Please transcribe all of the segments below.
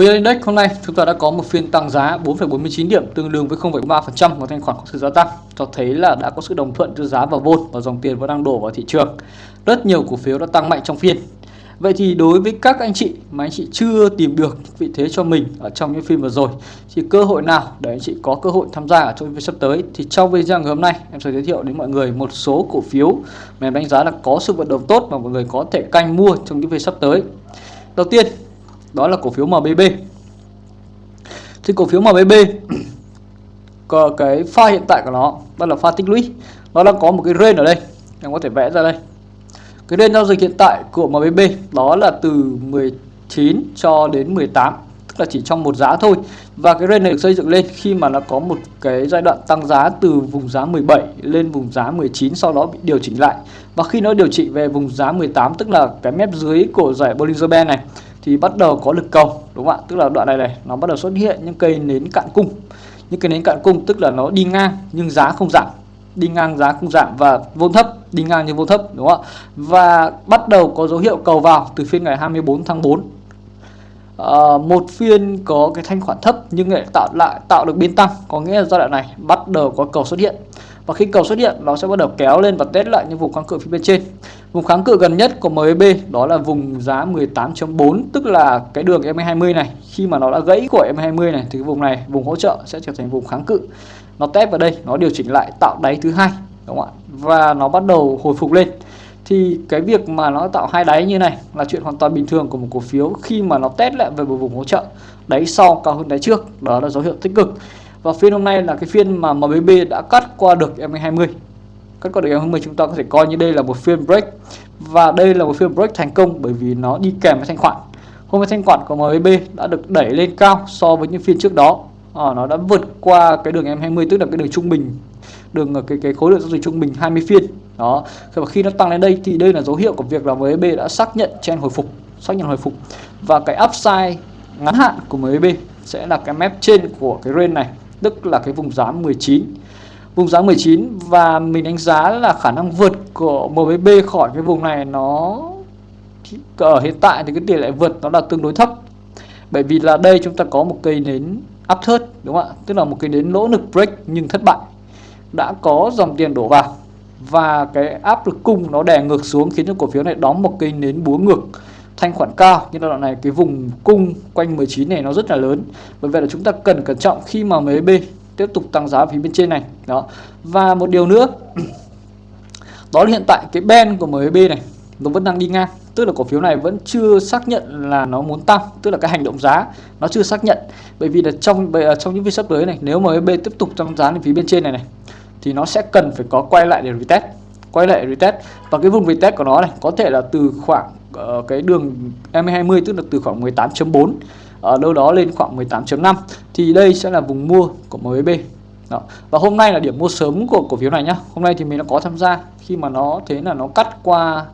VN Index hôm nay chúng ta đã có một phiên tăng giá 4,49 điểm tương đương với 0,3% của thanh khoản có sự gia tăng cho thấy là đã có sự đồng thuận giữa giá và vốn và dòng tiền vẫn đang đổ vào thị trường. Rất nhiều cổ phiếu đã tăng mạnh trong phiên. Vậy thì đối với các anh chị mà anh chị chưa tìm được vị thế cho mình ở trong những phiên vừa rồi thì cơ hội nào để anh chị có cơ hội tham gia ở trong phiên sắp tới thì trong video ngày hôm nay em sẽ giới thiệu đến mọi người một số cổ phiếu mà em đánh giá là có sự vận động tốt mà mọi người có thể canh mua trong những phiên sắp tới. Đầu tiên đó là cổ phiếu MBB thì cổ phiếu MBB có cái pha hiện tại của nó, đó là pha tích lũy. Nó đang có một cái range ở đây, em có thể vẽ ra đây. Cái range giao dịch hiện tại của MBB đó là từ 19 cho đến 18 tức là chỉ trong một giá thôi. Và cái range này được xây dựng lên khi mà nó có một cái giai đoạn tăng giá từ vùng giá 17 lên vùng giá 19 sau đó bị điều chỉnh lại. Và khi nó điều chỉnh về vùng giá 18 tức là cái mép dưới của giải Bollinger Band này thì bắt đầu có lực cầu đúng không ạ? Tức là đoạn này này nó bắt đầu xuất hiện những cây nến cạn cung. Những cây nến cạn cung tức là nó đi ngang nhưng giá không giảm. Đi ngang giá không giảm và vốn thấp đi ngang nhưng vốn thấp đúng không ạ? Và bắt đầu có dấu hiệu cầu vào từ phiên ngày 24 tháng 4 à, ờ, một phiên có cái thanh khoản thấp nhưng lại tạo lại tạo được biên tăng có nghĩa là giai đoạn này bắt đầu có cầu xuất hiện và khi cầu xuất hiện, nó sẽ bắt đầu kéo lên và test lại những vùng kháng cự phía bên trên. Vùng kháng cự gần nhất của MAB đó là vùng giá 18.4 tức là cái đường M20 này. Khi mà nó đã gãy của M20 này, thì cái vùng này, vùng hỗ trợ sẽ trở thành vùng kháng cự. Nó test vào đây, nó điều chỉnh lại tạo đáy thứ hai, đúng không ạ? Và nó bắt đầu hồi phục lên. Thì cái việc mà nó tạo hai đáy như này là chuyện hoàn toàn bình thường của một cổ phiếu khi mà nó test lại về một vùng hỗ trợ đáy sau cao hơn đáy trước. Đó là dấu hiệu tích cực và phiên hôm nay là cái phiên mà MBB đã cắt qua được M20 cắt qua được M20 chúng ta có thể coi như đây là một phiên break. Và đây là một phiên break thành công bởi vì nó đi kèm với thanh khoản. Hôm nay thanh khoản của MBB đã được đẩy lên cao so với những phiên trước đó. À, nó đã vượt qua cái đường M20 tức là cái đường trung bình. Đường cái cái khối lượng giao dịch trung bình 20 phiên. Đó. Và khi nó tăng lên đây thì đây là dấu hiệu của việc là MBB đã xác nhận trend hồi phục xác nhận hồi phục. Và cái upside ngắn hạn của MBB sẽ là cái mép trên của cái range này tức là cái vùng giá 19 vùng giá 19 và mình đánh giá là khả năng vượt của MBB khỏi cái vùng này nó ở hiện tại thì cái tỷ lệ vượt nó là tương đối thấp. Bởi vì là đây chúng ta có một cây nến áp thớt đúng không ạ? Tức là một cây nến lỗ lực break nhưng thất bại. Đã có dòng tiền đổ vào và cái áp lực cung nó đè ngược xuống khiến cho cổ phiếu này đóng một cây nến búa ngược thanh khoản cao. Nhưng đoạn này, cái vùng cung quanh 19 này nó rất là lớn. Bởi vậy là chúng ta cần cẩn trọng khi mà MB tiếp tục tăng giá phía bên trên này. Đó. Và một điều nữa, đó là hiện tại cái ben của MB này, nó vẫn đang đi ngang. Tức là cổ phiếu này vẫn chưa xác nhận là nó muốn tăng. Tức là cái hành động giá, nó chưa xác nhận. Bởi vì là trong à, trong những phiên sắp tới này, nếu MB tiếp tục tăng giá lên phía bên trên này này, thì nó sẽ cần phải có quay lại để retest quay lại retest và cái vùng retest của nó này, có thể là từ khoảng uh, cái đường M20 tức là từ khoảng 18.4 ở đâu đó lên khoảng 18.5 thì đây sẽ là vùng mua của MBB đó. và hôm nay là điểm mua sớm của cổ phiếu này nhá. Hôm nay thì mình đã có tham gia khi mà nó thế là nó cắt qua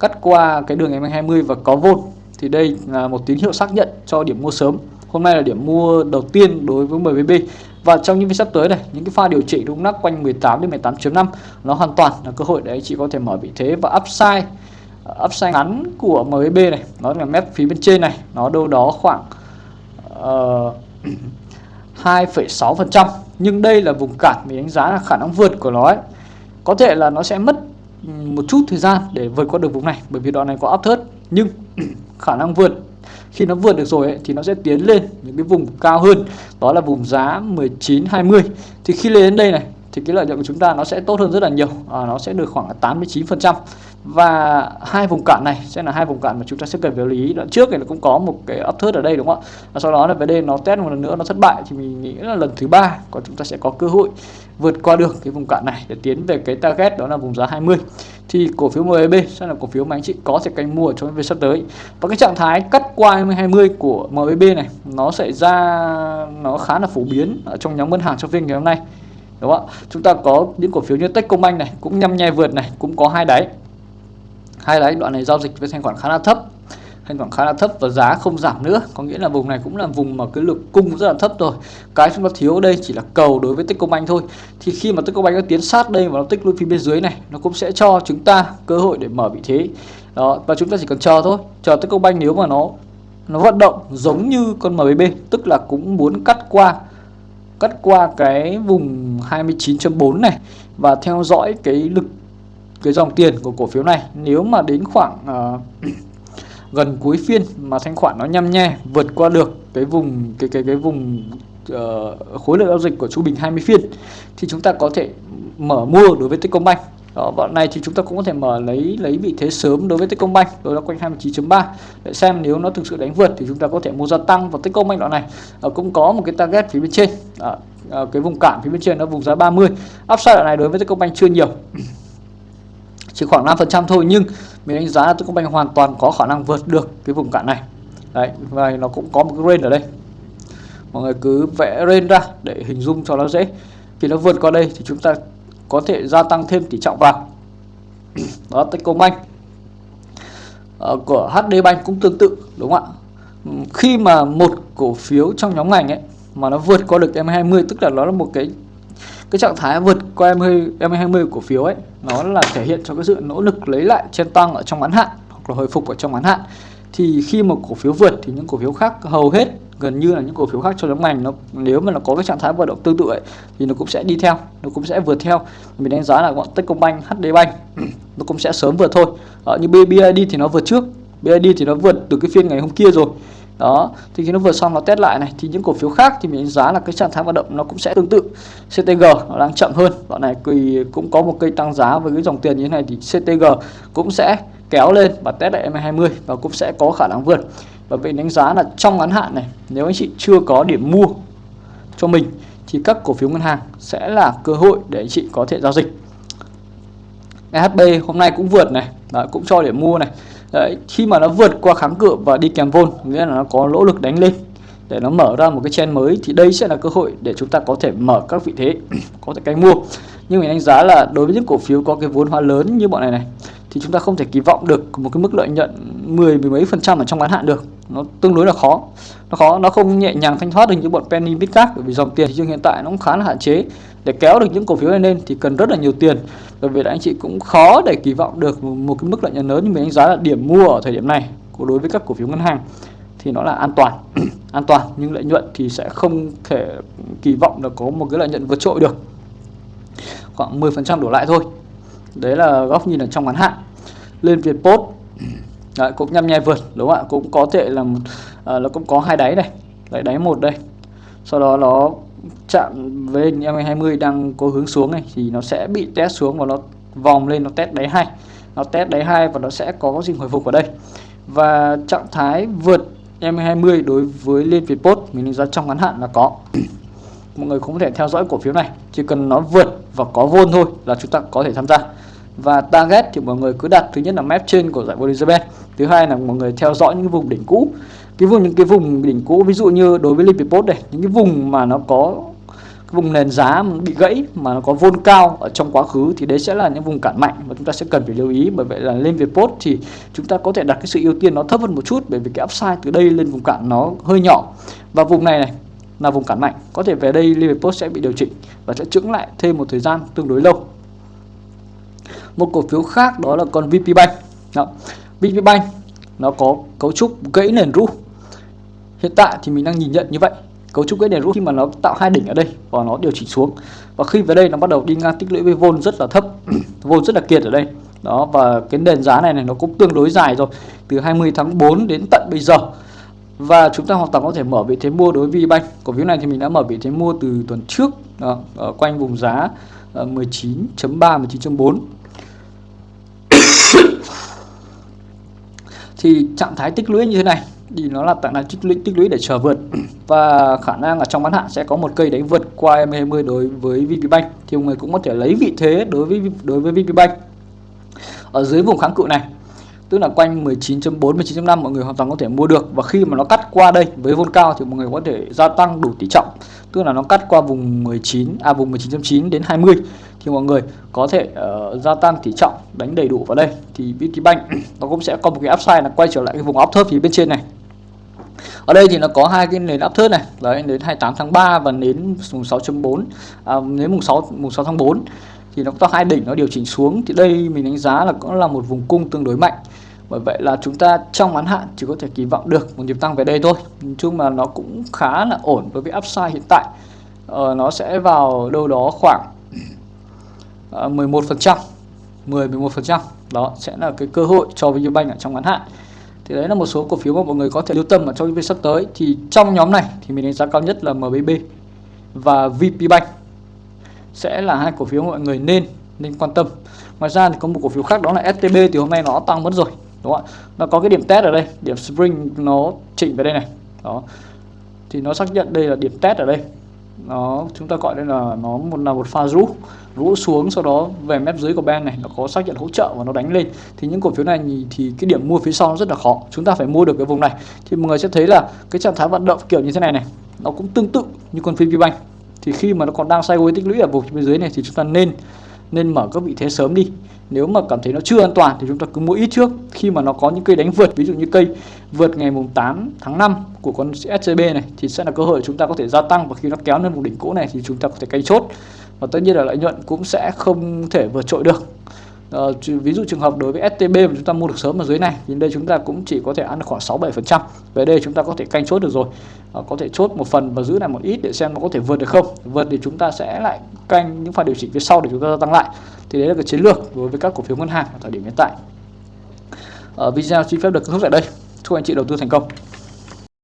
cắt qua cái đường M20 và có vôn thì đây là một tín hiệu xác nhận cho điểm mua sớm. Hôm nay là điểm mua đầu tiên đối với MBB và trong những phiên sắp tới này những cái pha điều chỉnh đúng nắc quanh 18 đến 18.5 nó hoàn toàn là cơ hội để anh chị có thể mở vị thế và upside upside ngắn của MB này nó là mép phía bên trên này nó đâu đó khoảng ờ, uh, 2,6% nhưng đây là vùng cản mình đánh giá là khả năng vượt của nó ấy. có thể là nó sẽ mất một chút thời gian để vượt qua được vùng này bởi vì đoạn này có áp thớt. Nhưng khả năng vượt khi nó vượt được rồi ấy, thì nó sẽ tiến lên những cái vùng cao hơn. Đó là vùng giá 19 20 thì khi lên đến đây này thì cái lợi nhuận của chúng ta nó sẽ tốt hơn rất là nhiều. À, nó sẽ được khoảng 89 phần trăm. Và hai vùng cản này sẽ là hai vùng cản mà chúng ta sẽ cần phải lưu ý. Đoạn trước thì nó cũng có một cái ấp thớt ở đây đúng không ạ? Và sau đó là về đây nó test một lần nữa nó thất bại thì mình nghĩ là lần thứ ba còn chúng ta sẽ có cơ hội vượt qua được cái vùng cản này để tiến về cái target đó là vùng giá 20 thì cổ phiếu MBB sẽ là cổ phiếu mà anh chị có thể canh mua trong về sắp tới. Và cái trạng thái cắt qua 20 của MBB này nó sẽ ra nó khá là phổ biến ở trong nhóm ngân hàng trong phiên ngày hôm nay đúng không ạ? Chúng ta có những cổ phiếu như Techcombank này, cũng nhăm nhe vượt này, cũng có hai đáy. Hai đáy, đoạn này giao dịch với thanh khoản khá là thấp. Thanh khoản khá là thấp và giá không giảm nữa. Có nghĩa là vùng này cũng là vùng mà cái lực cung rất là thấp rồi. Cái chúng ta thiếu ở đây chỉ là cầu đối với Techcombank thôi. Thì khi mà Techcombank nó tiến sát đây và nó tích lũy phía bên dưới này, nó cũng sẽ cho chúng ta cơ hội để mở vị thế. Đó, và chúng ta chỉ cần chờ thôi. Chờ Techcombank nếu mà nó nó vận động giống như con MBB tức là cũng muốn cắt qua cắt qua cái vùng 29.4 này và theo dõi cái lực cái dòng tiền của cổ phiếu này. Nếu mà đến khoảng uh, gần cuối phiên mà thanh khoản nó nhăm nhe vượt qua được cái vùng cái cái cái vùng uh, khối lượng giao dịch của trung bình 20 phiên thì chúng ta có thể mở mua đối với Techcombank đó, bọn này thì chúng ta cũng có thể mở lấy lấy vị thế sớm đối với Techcombank đối là quanh 29.3 để xem nếu nó thực sự đánh vượt thì chúng ta có thể mua gia tăng vào Techcombank đoạn này. À, cũng có một cái target phía bên trên. À, à, cái vùng cản phía bên trên nó vùng giá 30 upside đoạn này đối với Techcombank chưa nhiều. Chỉ khoảng 5% thôi nhưng mình đánh giá là Techcombank hoàn toàn có khả năng vượt được cái vùng cản này. Đấy và nó cũng có một cái range ở đây. Mọi người cứ vẽ range ra để hình dung cho nó dễ. Khi nó vượt qua đây thì chúng ta có thể gia tăng thêm tỷ trọng vào đó Techcombank. Ờ, của HD Bank cũng tương tự đúng không ạ? Ừ, khi mà một cổ phiếu trong nhóm ngành ấy mà nó vượt qua được M20 tức là nó là một cái cái trạng thái vượt qua M20, M20 cổ phiếu ấy nó là thể hiện cho cái sự nỗ lực lấy lại trên tăng ở trong ngắn hạn hoặc là hồi phục ở trong ngắn hạn. Thì khi một cổ phiếu vượt thì những cổ phiếu khác hầu hết gần như là những cổ phiếu khác trong nhóm ngành nó nếu mà nó có cái trạng thái vận động tương tự ấy, thì nó cũng sẽ đi theo nó cũng sẽ vượt theo. Mình đánh giá là bọn Techcombank, HD Bank nó cũng sẽ sớm vượt thôi. Ở như bbid thì nó vượt trước. BID thì nó vượt từ cái phiên ngày hôm kia rồi. Đó thì khi nó vượt xong nó test lại này thì những cổ phiếu khác thì mình đánh giá là cái trạng thái vận động nó cũng sẽ tương tự. CTG nó đang chậm hơn. Bọn này thì cũng có một cây tăng giá với cái dòng tiền như thế này thì CTG cũng sẽ kéo lên và test lại M20 và cũng sẽ có khả năng vượt và vậy đánh giá là trong ngắn hạn này nếu anh chị chưa có điểm mua cho mình thì các cổ phiếu ngân hàng sẽ là cơ hội để anh chị có thể giao dịch. EHB hôm nay cũng vượt này Đấy, cũng cho điểm mua này. Đấy, khi mà nó vượt qua kháng cự và đi kèm vôn nghĩa là nó có nỗ lực đánh lên để nó mở ra một cái chen mới thì đây sẽ là cơ hội để chúng ta có thể mở các vị thế có thể canh mua. Nhưng mình đánh giá là đối với những cổ phiếu có cái vốn hóa lớn như bọn này này thì chúng ta không thể kỳ vọng được một cái mức lợi nhuận 10 mười mấy phần trăm ở trong ngắn hạn được nó tương đối là khó. Nó khó, nó không nhẹ nhàng thanh thoát được những bọn penny midcap bởi vì dòng tiền thị trường hiện tại nó cũng khá là hạn chế. Để kéo được những cổ phiếu này lên thì cần rất là nhiều tiền. Bởi vì là anh chị cũng khó để kỳ vọng được một cái mức lợi nhuận lớn nhưng mình đánh giá là điểm mua ở thời điểm này của đối với các cổ phiếu ngân hàng. Thì nó là an toàn an toàn, nhưng lợi nhuận thì sẽ không thể kỳ vọng là có một cái lợi nhuận vượt trội được. Khoảng 10% đổ lại thôi. Đấy là góc nhìn ở trong ngắn hạn. Lên Việt Post đấy, cũng nhăm nhe vượt đúng không ạ? Cũng có thể là à, nó cũng có hai đáy này. Đấy đáy một đây. Sau đó nó chạm với M20 đang có hướng xuống này thì nó sẽ bị test xuống và nó vòng lên nó test đáy hai. Nó test đáy hai và nó sẽ có gì hồi phục ở đây. Và trạng thái vượt em 20 đối với Liên Việt Post mình đánh giá trong ngắn hạn là có. Mọi người cũng có thể theo dõi cổ phiếu này. Chỉ cần nó vượt và có vôn thôi là chúng ta có thể tham gia và target thì mọi người cứ đặt, thứ nhất là map trên của giải vô Elizabeth thứ hai là mọi người theo dõi những vùng đỉnh cũ. Cái vùng, những cái vùng đỉnh cũ, ví dụ như đối với Olympic Post này những cái vùng mà nó có, cái vùng nền giá bị gãy, mà nó có vôn cao ở trong quá khứ, thì đấy sẽ là những vùng cản mạnh và chúng ta sẽ cần phải lưu ý. Bởi vậy là lên Việt Post thì chúng ta có thể đặt cái sự ưu tiên nó thấp hơn một chút, bởi vì cái upside từ đây lên vùng cản nó hơi nhỏ. Và vùng này này là vùng cản mạnh. Có thể về đây Liverpool sẽ bị điều chỉnh và sẽ trứng lại thêm một thời gian tương đối lâu một cổ phiếu khác đó là con VP Bank. Đó. VP Bank nó có cấu trúc gãy nền rũ hiện tại thì mình đang nhìn nhận như vậy cấu trúc gãy nền rũ khi mà nó tạo hai đỉnh ở đây và nó điều chỉnh xuống. Và khi về đây nó bắt đầu đi ngang tích lũy với vôn rất là thấp vôn rất là kiệt ở đây. Đó và cái nền giá này này nó cũng tương đối dài rồi từ 20 tháng 4 đến tận bây giờ. Và chúng ta hoàn toàn có thể mở vị thế mua đối với VBank cổ phiếu này thì mình đã mở vị thế mua từ tuần trước đó, ở quanh vùng giá ờ, 19.3 19.4 thì trạng thái tích lũy như thế này, thì nó là trạng thái tích lũy tích lũy để chờ vượt. Và khả năng ở trong ngắn hạn sẽ có một cây đánh vượt qua M20 đối với VPBank thì mọi người cũng có thể lấy vị thế đối với đối với VPBank ở dưới vùng kháng cự này tức là quanh 19.4 19.5 mọi người hoàn toàn có thể mua được. Và khi mà nó cắt qua đây với vôn cao thì mọi người có thể gia tăng đủ tỷ trọng. Tức là nó cắt qua vùng 19 à vùng 19.9 đến 20 thì mọi người có thể uh, gia tăng tỷ trọng đánh đầy đủ vào đây. Thì Vietinbank nó cũng sẽ có một cái upside là quay trở lại cái vùng áp thấp phía bên trên này. Ở đây thì nó có hai cái nền áp thớt này. Đấy đến 28 tháng 3 và đến mùng 6.4 à, đến mùng 6 mùng 6 tháng 4 thì nó có hai đỉnh nó điều chỉnh xuống. Thì đây mình đánh giá là cũng là một vùng cung tương đối mạnh. Bởi vậy là chúng ta trong ngắn hạn chỉ có thể kỳ vọng được một nhịp tăng về đây thôi. Nói chung là nó cũng khá là ổn đối với upside hiện tại. Ờ, nó sẽ vào đâu đó khoảng ờ, 11 phần trăm 10 11 phần trăm. Đó sẽ là cái cơ hội cho VPBank ở trong ngắn hạn. Thì đấy là một số cổ phiếu mà mọi người có thể lưu tâm ở trong những phiên sắp tới. Thì trong nhóm này thì mình đánh giá cao nhất là MBB và VPBank sẽ là hai cổ phiếu mọi người nên nên quan tâm. Ngoài ra thì có một cổ phiếu khác đó là STB thì hôm nay nó tăng mất rồi, đúng không ạ? Nó có cái điểm test ở đây, điểm spring nó chỉnh về đây này. Đó. Thì nó xác nhận đây là điểm test ở đây. Nó, chúng ta gọi đây là nó một là một pha rũ rũ xuống sau đó về mép dưới của band này, nó có xác nhận hỗ trợ và nó đánh lên. Thì những cổ phiếu này thì cái điểm mua phía sau nó rất là khó, chúng ta phải mua được cái vùng này. Thì mọi người sẽ thấy là cái trạng thái vận động kiểu như thế này này, nó cũng tương tự như con VPBank thì khi mà nó còn đang sideways tích lũy ở vùng bên dưới này thì chúng ta nên nên mở các vị thế sớm đi. Nếu mà cảm thấy nó chưa an toàn thì chúng ta cứ mua ít trước. Khi mà nó có những cây đánh vượt, ví dụ như cây vượt ngày mùng 8 tháng 5 của con SCB này, thì sẽ là cơ hội chúng ta có thể gia tăng. Và khi nó kéo lên vùng đỉnh cũ này thì chúng ta có thể canh chốt. Và tất nhiên là lợi nhuận cũng sẽ không thể vượt trội được. Uh, ví dụ trường hợp đối với STB mà chúng ta mua được sớm ở dưới này thì đây chúng ta cũng chỉ có thể ăn khoảng 6 7 phần trăm. Về đây chúng ta có thể canh chốt được rồi. Uh, có thể chốt một phần và giữ lại một ít để xem nó có thể vượt được không. Vượt thì chúng ta sẽ lại canh những pha điều chỉnh phía sau để chúng ta tăng lại. Thì đấy là cái chiến lược đối với các cổ phiếu ngân hàng ở thời điểm hiện tại. Uh, video xin phép được kết thúc tại đây. Chúc anh chị đầu tư thành công.